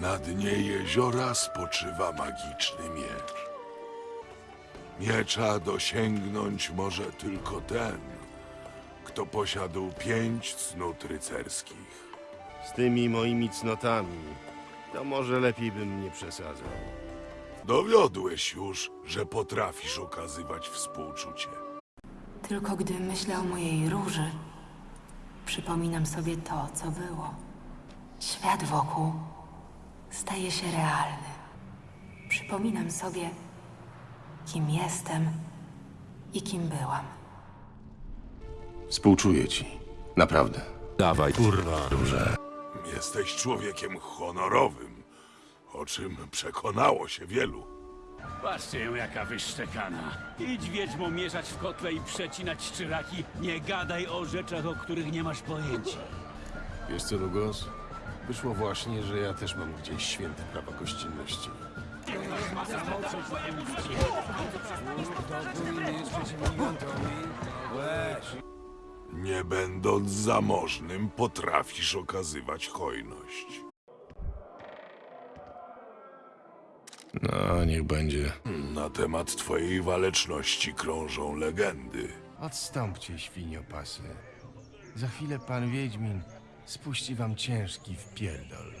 Na dnie jeziora spoczywa magiczny miecz. Miecza dosięgnąć może tylko ten, kto posiadł pięć cnót rycerskich. Z tymi moimi cnotami, to może lepiej bym nie przesadzał. Dowiodłeś już, że potrafisz okazywać współczucie. Tylko gdy myślę o mojej róży, przypominam sobie to, co było. Świat wokół staje się realny. Przypominam sobie, kim jestem i kim byłam. Współczuję ci. Naprawdę. Dawaj, kurwa, róże. Jesteś człowiekiem honorowym, o czym przekonało się wielu. Patrzcie ją jaka wyszczekana. Idź wiedźmo mieszać w kotle i przecinać szczyraki. Nie gadaj o rzeczach, o których nie masz pojęcia. Wiesz co, Lugos? Wyszło właśnie, że ja też mam gdzieś święte prawa gościnności. Nie będąc zamożnym, potrafisz okazywać hojność. No, niech będzie. Na temat twojej waleczności krążą legendy. Odstąpcie, świniopasy. Za chwilę pan Wiedźmin spuści wam ciężki wpierdol.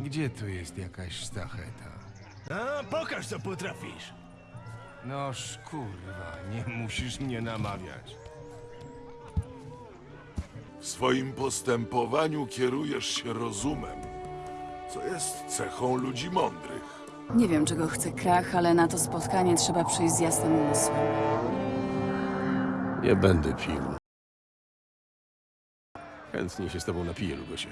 Gdzie tu jest jakaś sztacheta? A, pokaż co potrafisz. Noż kurwa, nie musisz mnie namawiać. W swoim postępowaniu kierujesz się rozumem, co jest cechą ludzi mądrych. Nie wiem, czego chce Krach, ale na to spotkanie trzeba przyjść z jasnym umysłem. Nie będę pił. Chętnie się z tobą napiję, Lugosie.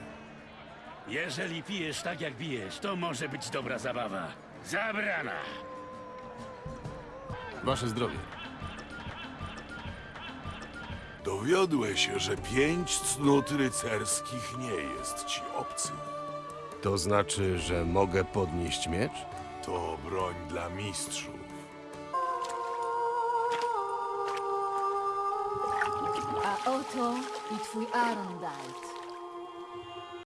Jeżeli pijesz tak jak bijesz, to może być dobra zabawa. Zabrana! Wasze zdrowie. Dowiodłeś się, że pięć cnót rycerskich nie jest ci obcy. To znaczy, że mogę podnieść miecz? To broń dla mistrzów. Oto i twój Arndalt.